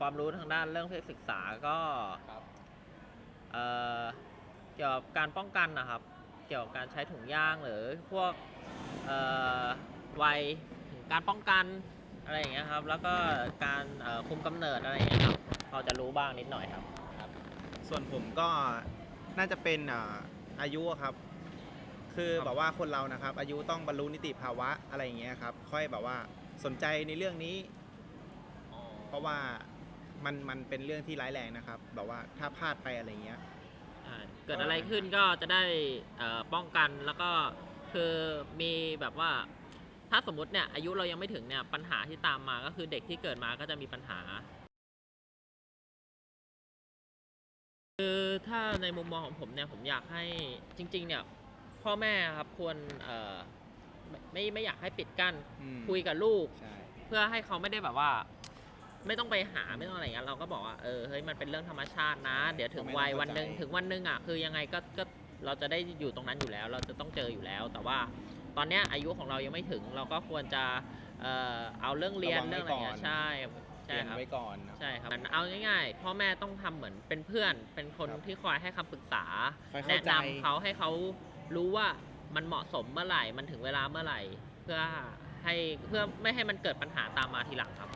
ความรู้ทางด้านเรื่องเพศศึกษาก็ครับเอ่อเกี่ยวกับการป้องกันนะครับ เกี่ยวกับการใช้ถุงยางหรือพวกเอ่อวัยถึงการป้องกันอะไรอย่างเงี้ยครับ แล้วก็การเอ่อคุมกำเนิดอะไรอย่างเงี้ยครับพอจะรู้บ้างนิดหน่อยครับ ส่วนผมก็น่าจะเป็นอ่าอายุอะครับ คือครับ แบบว่าคนเรานะครับ อายุต้องบรรลุนิติภาวะอะไรอย่างเงี้ยครับ ค่อยแบบว่าสนใจในเรื่องนี้ เพราะว่า มันมันเป็นเรื่องที่ร้ายแรงนะครับ แบบว่าถ้าพลาดไปอะไรเงี้ยใช่เกิดอะไรขึ้นก็จะได้เอ่อป้องกันแล้วก็คือมีแบบว่า ถ้าสมมติเนี่ยอายุเรายังไม่ถึงเนี่ยปัญหาที่ตามมาก็คือเด็กที่เกิดมาก็จะมีปัญหา คือถ้าในมุมมองของผมเนี่ยผมอยากให้จริง ๆ เนี่ย พ่อแม่ครับควรเอ่อไม่ไม่ไม่อยากให้ปิดกั้น อืม คุยกับลูก ใช่ เพื่อให้เขาไม่ได้แบบว่า ไม่ต้องไปหาไม่ต้องอะไรอย่างเงี้ยเราก็บอกว่าเออเฮ้ยมันเป็นเรื่องธรรมชาตินะ เดี๋ยวถึงวัยวันหนึ่งถึงวันหนึ่งอะคือยังไงก็ก็เราจะได้อยู่ตรงนั้นอยู่แล้ว เราจะต้องเจออยู่แล้ว แต่ว่าตอนเนี้ยอายุของเรายังไม่ถึงเราก็ควรจะเอ่อเอาเรื่องเรียนเรื่องอะไรอย่างเงี้ยใช่ใช่เรียนครับ ไว้ก่อนนะ ใช่ครับเอาง่ายๆพ่อแม่ต้องทำเหมือนเป็นเพื่อน เป็นคนครับที่คอยให้คำปรึกษา คอยเข้าแนะใจ นำเขาให้เขารู้ว่ามันเหมาะสมเมื่อไหร่ มันถึงเวลาเมื่อไหร่ เพื่อให้เพื่อไม่ให้มันเกิดปัญหาตามมาทีหลังครับ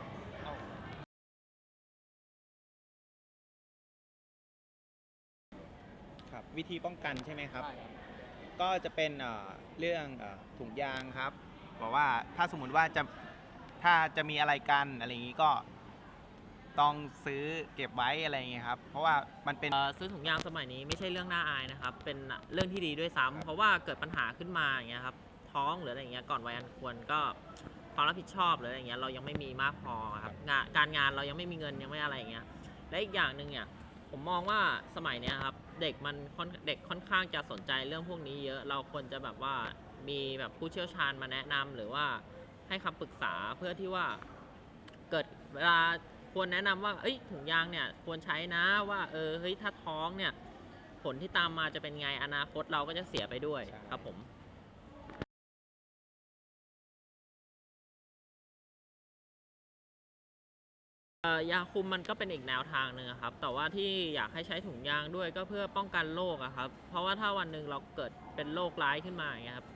วิธีป้องกันใช่ไหมครับใช่ครับ ก็จะเป็นเอ่อเรื่องเอ่อถุงยางครับ บอกว่าถ้าสมมุติว่าจะถ้าจะมีอะไรกันอะไรอย่างนี้ก็ต้องซื้อเก็บไว้อะไรอย่างเงี้ยครับ เพราะว่ามันเป็น เอ่อซื้อถุงยางสมัยนี้ไม่ใช่เรื่องน่าอายนะครับ เป็นเรื่องที่ดีด้วยซ้ำครับเพราะว่าเกิดปัญหาขึ้นมาอย่างเงี้ยครับ ท้องหรืออะไรอย่างเงี้ยก่อนวัยอันควรก็ความรับผิดชอบหรืออะไรอย่างเงี้ยเรายังไม่มีมากพอครับงานการงานเรายังไม่มีเงินยังไม่อะไรอย่างเงี้ยและอีกอย่างหนึ่งเนี่ยผมมองว่าสมัยเนี้ยครับ เด็กมันเด็กค่อนข้างจะสนใจเรื่องพวกนี้เยอะเราควรจะแบบว่ามีแบบผู้เชี่ยวชาญมาแนะนำหรือว่าให้คำปรึกษาเพื่อที่ว่าเกิดเวลาควรแนะนำว่า เอ้ยถุงยางเนี่ยควรใช้นะว่าเออเฮ้ยถ้าท้องเนี่ยผลที่ตามมาจะเป็นไงอนาคตเราก็จะเสียไปด้วยครับผม ยาคุมมันก็เป็นอีกแนวทางหนึ่งครับ แต่ว่าที่อยากให้ใช้ถุงยางด้วยก็เพื่อป้องกันโรคครับ เพราะว่าถ้าวันหนึ่งเราเกิดเป็นโรคร้ายขึ้นมาอย่างเงี้ยครับ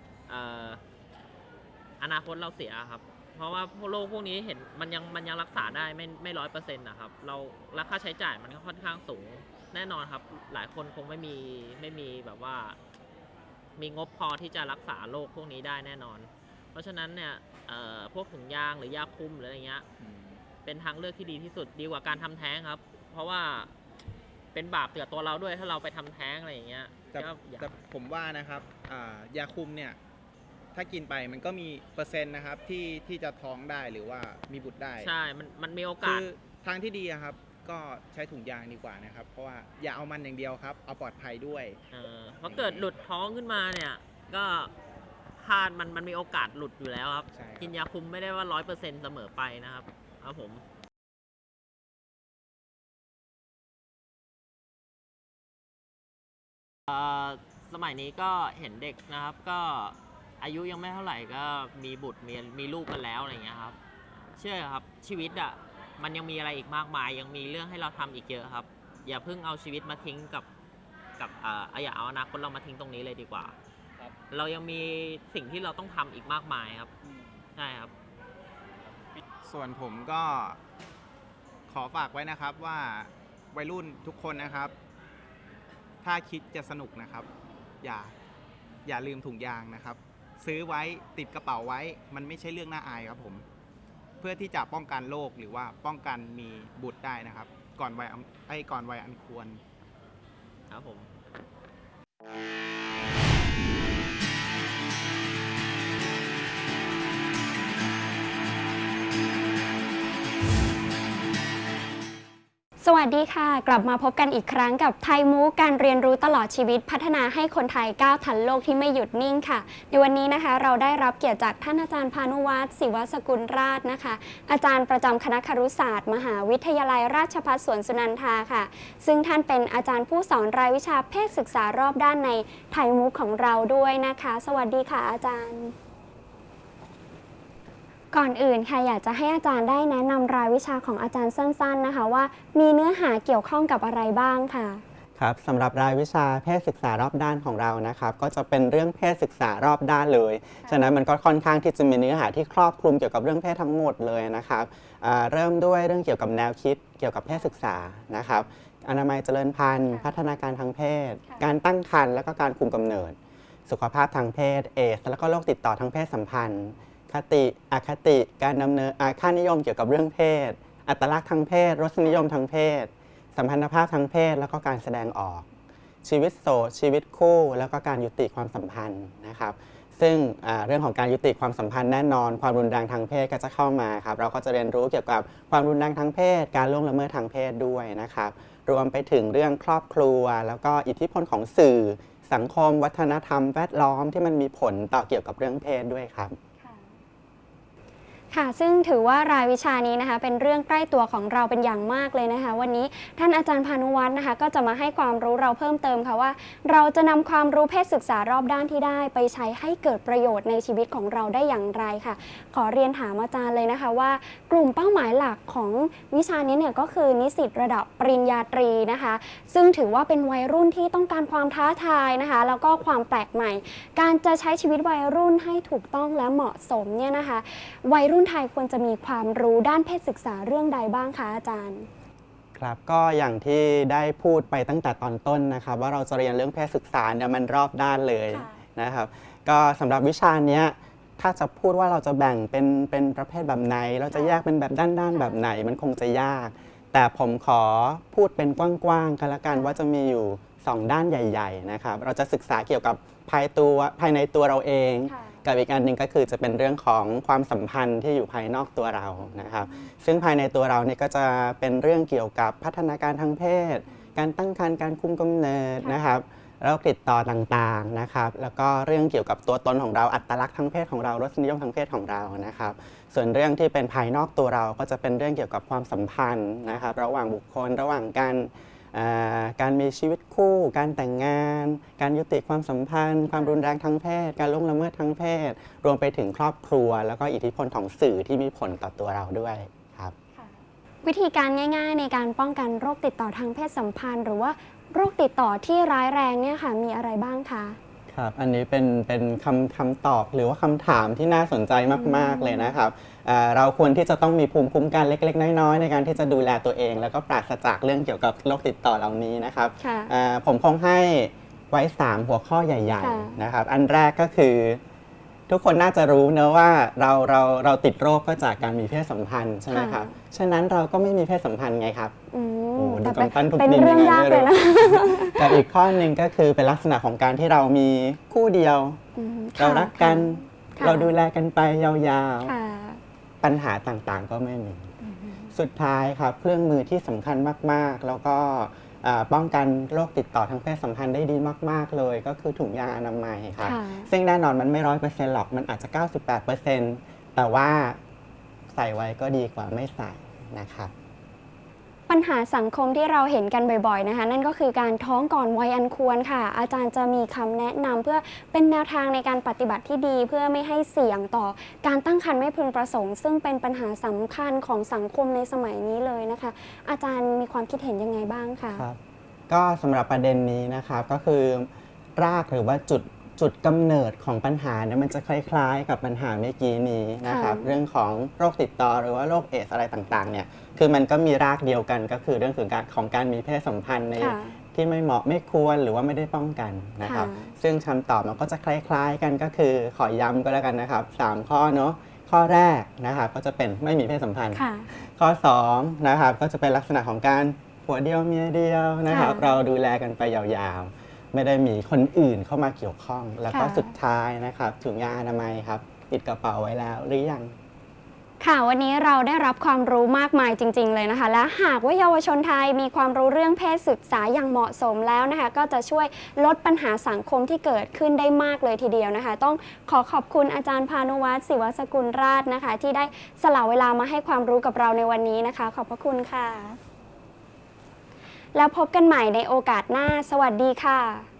อนาคตเราเสียครับ เพราะว่าโรคพวกนี้เห็นมันยังมันยังรักษาได้ไม่ไม่ร้อยเปอร์เซ็นต์นะครับ เราราคาใช้จ่ายมันก็ค่อนข้างสูง แน่นอนครับ หลายคนคงไม่มีไม่มีแบบว่า มีงบพอที่จะรักษาโรคพวกนี้ได้แน่นอน เพราะฉะนั้นเนี่ยพวกถุงยางหรือยาคุมหรืออะไรเงี้ย เป็นทางเลือกที่ดีที่สุดดีกว่าการทำแท้งครับ เพราะว่าเป็นบาปเตือตัวเราด้วยถ้าเราไปทำแท้งอะไรอย่างเงี้ยแต่ก็อย่าแต่ผมว่านะครับอ่ายาคุมเนี่ยถ้ากินไปมันก็มีเปอร์เซ็นต์นะครับที่ที่จะท้องได้หรือว่ามีบุตรได้ใช่ มันมันมีโอกาคืส อทางที่ดีอะครับ ก็ใช้ถุงยางดีกว่านะครับ เพราะว่าอย่าเอามันอย่างเดียวครับ เอาปลอดภัยด้วย เออเพราะเกิดหลุดท้องขึ้นมาเนี่ย ก็พลาดมันมันมีโอกาสหลุดอยู่แล้วครับ ใช่ครับ กินยาคุมไม่ได้ว่าร้อยเปอร์เซ็นต์เสมอไปนะครับ ครับผมเอ่อสมัยนี้ก็เห็นเด็กนะครับ ก็อายุยังไม่เท่าไหร่ก็มีบุตรมีมีลูกกันแล้วอะไรอย่างเงี้ยครับ เชื่อครับชีวิตอะมันยังมีอะไรอีกมากมาย ยังมีเรื่องให้เราทำอีกเยอะครับ อย่าเพิ่งเอาชีวิตมาทิ้งกับกับเอ่ออย่าเอาอนาคตเรามาทิ้งตรงนี้เลยดีกว่าครับเรายังมีสิ่งที่เราต้องทำอีกมากมายครับอืมใช่ครับ ส่วนผมก็ขอฝากไว้นะครับว่าวัยรุ่นทุกคนนะครับ ถ้าคิดจะสนุกนะครับ อย่าอย่าลืมถุงยางนะครับ ซื้อไว้ติดกระเป๋าไว้ มันไม่ใช่เรื่องน่าอายครับผม เพื่อที่จะป้องกันโรคหรือว่าป้องกันมีบุตรได้นะครับ ก่อนวัยอันไอ้ก่อนวัยอันควรครับผม สวัสดีค่ะ กลับมาพบกันอีกครั้งกับไทยมูการเรียนรู้ตลอดชีวิตพัฒนาให้คนไทยก้าวทันโลกที่ไม่หยุดนิ่งค่ะ ในวันนี้นะคะ เราได้รับเกียรติจากท่านอาจารย์พานุวัฒน์ศิวสกุลราชนะคะ อาจารย์ประจำคณะครุศาสตร์ มหาวิทยาลัยราชภัฏสวนสุนันทาค่ะ ซึ่งท่านเป็นอาจารย์ผู้สอนรายวิชาเพศศึกษารอบด้านในไทยมูของเราด้วยนะคะ สวัสดีค่ะอาจารย์ ก่อนอื่นค่ะอยากจะให้อาจารย์ได้แนะนำรายวิชาของอาจารย์สั้นๆ นะคะว่า มีเนื้อหาเกี่ยวข้องกับอะไรบ้างค่ะครับสำหรับรายวิชาเพศศึกษารอบด้านของเรานะครับ ก็จะเป็นเรื่องเพศศึกษารอบด้านเลย ฉะนั้นมันก็ค่อนข้างที่จะมีเนื้อหาที่ครอบคลุมเกี่ยวกับเรื่องเพศทั้งหมดเลยนะครับอ่าเริ่มด้วยเรื่องเกี่ยวกับแนวคิดเกี่ยวกับเพศศึกษานะครับ อนามัยเจริญพันธุ์ค่ะพัฒนาการทางเพศค่ะการตั้งครรภ์และก็การคุมกำเนิด สุขภาพทางเพศเอส แล้วก็โรคติดต่อทางเพศสัมพันธ์ คติอคติ การดำเนินค่านิยมเกี่ยวกับเรื่องเพศ อัตลักษณ์ทางเพศ รสนิยมทางเพศ สัมพันธภาพทางเพศ แล้วก็การแสดงออก ชีวิตโสดชีวิตคู่ แล้วก็การยุติความสัมพันธ์นะครับ ซึ่งเรื่องของการยุติความสัมพันธ์แน่นอน ความรุนแรงทางเพศก็จะเข้ามาครับ เราก็จะเรียนรู้เกี่ยวกับความรุนแรงทางเพศ การล่วงละเมิดทางเพศด้วยนะครับ รวมไปถึงเรื่องครอบครัว แล้วก็อิทธิพลของสื่อ สังคม วัฒนธรรม แวดล้อมที่มันมีผลต่อเกี่ยวกับเรื่องเพศด้วยครับ ค่ะ ซึ่งถือว่ารายวิชานี้นะคะ เป็นเรื่องใกล้ตัวของเราเป็นอย่างมากเลยนะคะ วันนี้ท่านอาจารย์พานุวัฒน์นะคะ ก็จะมาให้ความรู้เราเพิ่มเติมค่ะว่า เราจะนำความรู้เพศศึกษารอบด้านที่ได้ ไปใช้ให้เกิดประโยชน์ในชีวิตของเราได้อย่างไรค่ะ ขอเรียนถามอาจารย์เลยนะคะว่า กลุ่มเป้าหมายหลักของวิชานี้เนี่ยก็คือนิสิตระดับปริญญาตรีนะคะ ซึ่งถือว่าเป็นวัยรุ่นที่ต้องการความท้าทายนะคะ แล้วก็ความแปลกใหม่ การจะใช้ชีวิตวัยรุ่นให้ถูกต้องและเหมาะสมเนี่ยนะคะ วัยรุ่นไทยควรจะมีความรู้ด้านเพศศึกษาเรื่องใดบ้างคะอาจารย์ ครับก็อย่างที่ได้พูดไปตั้งแต่ตอนต้นนะครับ ว่าเราจะเรียนเรื่องเพศศึกษาเนี่ยมันรอบด้านเลยค่ะนะครับ ก็สำหรับวิชาเนี้ยถ้าจะพูดว่าเราจะแบ่งเป็นเป็นประเภทแบบไหน เราจะแยกเป็นแบบด้านๆแบบไหน มันคงจะยาก แต่ผมขอพูดเป็นกว้างๆกันละกันว่าจะมีอยู่ 2 ด้านใหญ่ ๆ นะครับ เราจะศึกษาเกี่ยวกับภายตัวภายในตัวเราเองค่ะ กับอีกอันหนึ่งก็คือจะเป็นเรื่องของความสัมพันธ์ที่อยู่ภายนอกตัวเรานะครับ ซึ่งภายในตัวเราเนี่ยก็จะเป็นเรื่องเกี่ยวกับพัฒนาการทางเพศ การตั้งครรภ์การคุมกำเนิดนะครับโรคติดต่อต่างๆนะครับ แล้วก็เรื่องเกี่ยวกับตัวตนของเราอัตลักษณ์ทางเพศของเรารสนิยมทางเพศของเรานะครับ ส่วนเรื่องที่เป็นภายนอกตัวเราก็จะเป็นเรื่องเกี่ยวกับความสัมพันธ์นะครับ ระหว่างบุคคลระหว่างการอ่า การมีชีวิตคู่ การแต่งงาน การยุติความสัมพันธ์ ความรุนแรงทางเพศ การล่วงละเมิดทางเพศ รวมไปถึงครอบครัว แล้วก็อิทธิพลของสื่อที่มีผลต่อตัวเราด้วยครับ วิธีการง่ายๆ ในการป้องกันโรคติดต่อทางเพศสัมพันธ์ หรือว่าโรคติดต่อที่ร้ายแรงเนี่ยค่ะมีอะไรบ้างคะครับ อันนี้เป็นเป็นคำคำตอบหรือว่าคำถามที่น่าสนใจมาก ๆ เลยนะครับ เอ่อเราควรที่จะต้องมีภูมิคุ้มกันเล็ก ๆ น้อยๆในการที่จะดูแลตัวเอง แล้วก็ปราศจากเรื่องเกี่ยวกับโรคติดต่อเหล่านี้นะครับค่ะเอ่อผมคงให้ไว้ 3 หัวข้อใหญ่ค่ะๆนะครับ อันแรกก็คือทุกคนน่าจะรู้เนอะว่าเราเราเราติดโรคก็จากการมีเพศสัมพันธ์ใช่ไหมครับ ฉะนั้นเราก็ไม่มีเพศสัมพันธ์ไงครับอืโอ้มดูแต่เป็นกำปั้นทุบเป็นดินเรื่องยังไงยากไม่เลยรู้นะกับอีกข้อหนึ่งก็คือเป็นลักษณะของการที่เรามีคู่เดียวอืมเราค่ะรักกันค่ะเราดูแลกันไปยาวค่ะๆ ปัญหาต่างๆ ก็ไม่มี สุดท้ายครับเครื่องมือที่สำคัญมากๆ แล้วก็อ่าป้องกันโรคติดต่อทางเพศสัมพันธ์ได้ดีมาก ๆ เลย ก็คือถุงยางอนามัยครับค่ะซึ่งแน่นอนมันไม่ร้อยเปอร์เซ็นต์หรอกมันอาจจะ 98%แต่ว่าใส่ไว้ก็ดีกว่าไม่ใส่นะครับ ปัญหาสังคมที่เราเห็นกันบ่อยๆนะคะ นั่นก็คือการท้องก่อนวัยอันควรค่ะ อาจารย์จะมีคำแนะนำเพื่อเป็นแนวทางในการปฏิบัติที่ดี เพื่อไม่ให้เสี่ยงต่อการตั้งครรภ์ไม่พึงประสงค์ ซึ่งเป็นปัญหาสำคัญของสังคมในสมัยนี้เลยนะคะ อาจารย์มีความคิดเห็นยังไงบ้างคะครับก็สำหรับประเด็นนี้นะครับก็คือรากหรือว่าจุด จุดกำเนิดของปัญหาเนี่ยมันจะคล้ายๆ กับปัญหาเมื่อกี้นี้นะครับค่ะเรื่องของโรคติดต่อหรือว่าโรคเอดสอะไรต่างๆเนี่ยคือมันก็มีรากเดียวกันก็คือเรื่องของการของการมีเพศสัมพันธ์ในค่ะที่ไม่เหมาะไม่ควรหรือว่าไม่ได้ป้องกันนะครับค่ะซึ่งคำตอบมันก็จะคล้ายๆกันก็คือขอย้ำก็แล้วกันนะครับสามข้อเนาะข้อแรกนะครับก็จะเป็นไม่มีเพศสัมพันธ์ค่ะข้อ2นะครับก็จะเป็นลักษณะของการผัวเดียวเมียเดียวนะครับค่ะเราดูแลกันไปยาวๆ ไม่ได้มีคนอื่นเข้ามาเกี่ยวข้อง แล้วก็ค่ะ สุดท้ายนะครับถุงยางอนามัยครับติดกระเป๋าไว้แล้วหรือยัง ค่ะวันนี้เราได้รับความรู้มากมายจริง ๆ เลยนะคะ และหากว่าเยาวชนไทยมีความรู้เรื่องเพศศึกษาอย่างเหมาะสมแล้วนะคะ ก็จะช่วยลดปัญหาสังคมที่เกิดขึ้นได้มากเลยทีเดียวนะคะ ต้องขอขอบคุณอาจารย์พานุวัฒน์ศิวสกุลราชนะคะ ที่ได้สละเวลามาให้ความรู้กับเราในวันนี้นะคะ ขอบพระคุณค่ะ แล้วพบกันใหม่ในโอกาสหน้า สวัสดีค่ะ